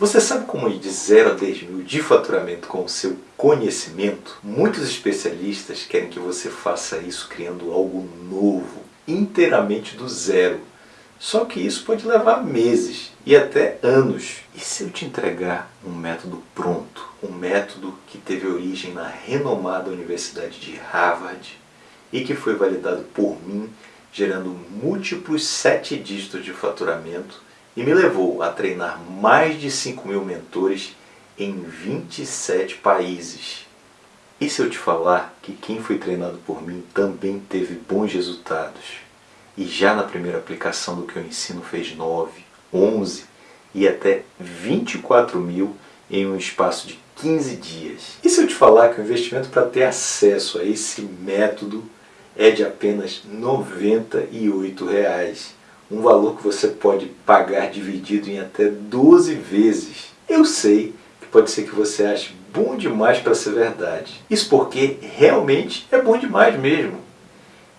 Você sabe como ir de 0 a 10 mil de faturamento com o seu conhecimento? Muitos especialistas querem que você faça isso criando algo novo, inteiramente do zero. Só que isso pode levar meses e até anos. E se eu te entregar um método pronto? Um método que teve origem na renomada Universidade de Harvard e que foi validado por mim, gerando múltiplos sete dígitos de faturamento e me levou a treinar mais de 5 mil mentores em 27 países. E se eu te falar que quem foi treinado por mim também teve bons resultados? E já na primeira aplicação do que eu ensino fez 9, 11 e até 24 mil em um espaço de 15 dias. E se eu te falar que o investimento para ter acesso a esse método é de apenas 98 reais? Um valor que você pode pagar dividido em até 12 vezes. Eu sei que pode ser que você ache bom demais para ser verdade. Isso porque realmente é bom demais mesmo.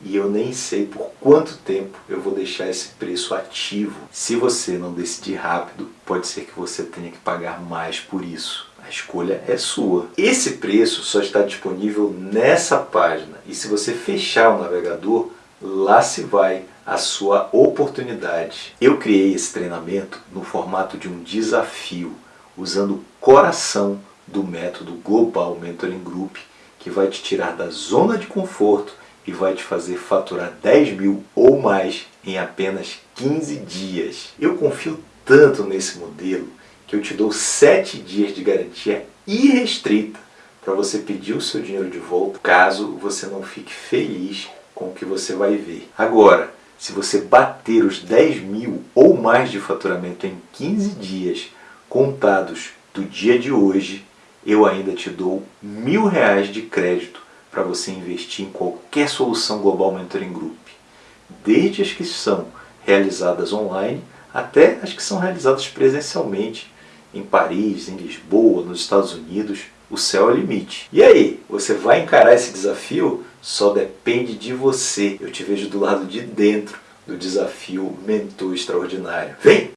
E eu nem sei por quanto tempo eu vou deixar esse preço ativo. Se você não decidir rápido, pode ser que você tenha que pagar mais por isso. A escolha é sua. Esse preço só está disponível nessa página. E se você fechar o navegador, lá se vai a sua oportunidade. Eu criei esse treinamento no formato de um desafio, usando o coração do método Global Mentoring Group, que vai te tirar da zona de conforto e vai te fazer faturar 10 mil ou mais em apenas 15 dias. Eu confio tanto nesse modelo que eu te dou 7 dias de garantia irrestrita para você pedir o seu dinheiro de volta caso você não fique feliz com o que você vai ver. Agora, se você bater os 10 mil ou mais de faturamento em 15 dias contados do dia de hoje, eu ainda te dou mil reais de crédito para você investir em qualquer solução Global Mentoring Group. Desde as que são realizadas online até as que são realizadas presencialmente em Paris, em Lisboa, nos Estados Unidos, o céu é o limite. E aí, você vai encarar esse desafio? Só depende de você. Eu te vejo do lado de dentro do desafio Mentor Extraordinário. Vem!